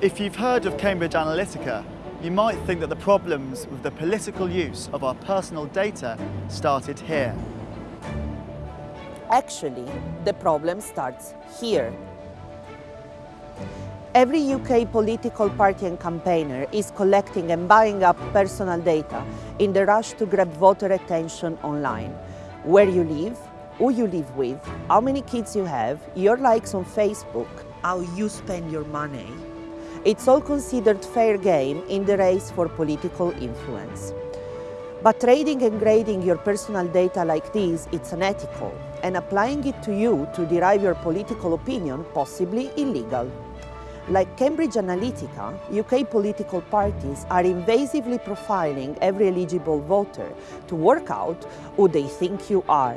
If you've heard of Cambridge Analytica, you might think that the problems with the political use of our personal data started here. Actually, the problem starts here. Every UK political party and campaigner is collecting and buying up personal data in the rush to grab voter attention online. Where you live, who you live with, how many kids you have, your likes on Facebook, how you spend your money. It's all considered fair game in the race for political influence. But trading and grading your personal data like this, it's unethical, and applying it to you to derive your political opinion, possibly illegal. Like Cambridge Analytica, UK political parties are invasively profiling every eligible voter to work out who they think you are.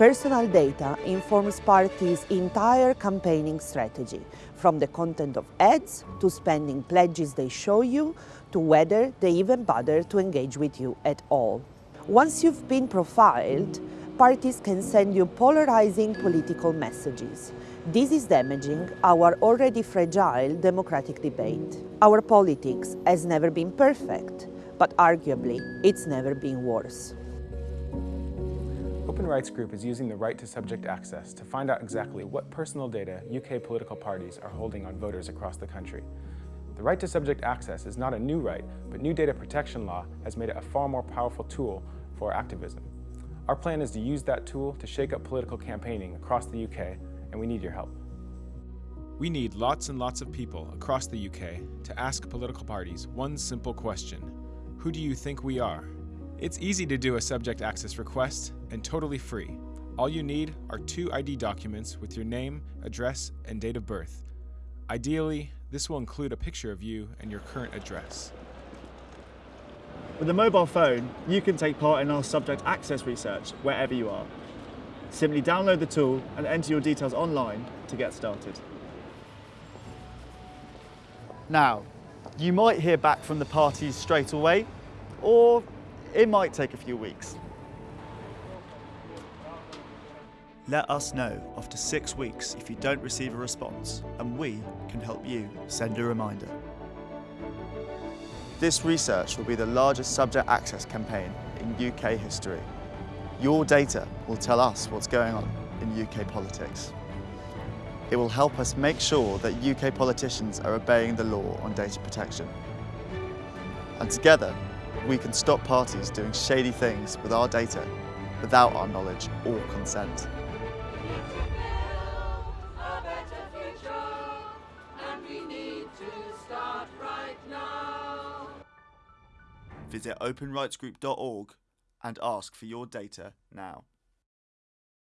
Personal data informs parties' entire campaigning strategy, from the content of ads to spending pledges they show you to whether they even bother to engage with you at all. Once you've been profiled, parties can send you polarizing political messages. This is damaging our already fragile democratic debate. Our politics has never been perfect, but arguably it's never been worse. Open Rights Group is using the right to subject access to find out exactly what personal data UK political parties are holding on voters across the country. The right to subject access is not a new right, but new data protection law has made it a far more powerful tool for activism. Our plan is to use that tool to shake up political campaigning across the UK, and we need your help. We need lots and lots of people across the UK to ask political parties one simple question. Who do you think we are? It's easy to do a subject access request and totally free. All you need are two ID documents with your name, address, and date of birth. Ideally, this will include a picture of you and your current address. With a mobile phone, you can take part in our subject access research wherever you are. Simply download the tool and enter your details online to get started. Now, you might hear back from the parties straight away, or it might take a few weeks. Let us know after six weeks if you don't receive a response, and we can help you send a reminder. This research will be the largest subject access campaign in UK history. Your data will tell us what's going on in UK politics. It will help us make sure that UK politicians are obeying the law on data protection. And together, we can stop parties doing shady things with our data without our knowledge or consent. Visit openrightsgroup.org and ask for your data now.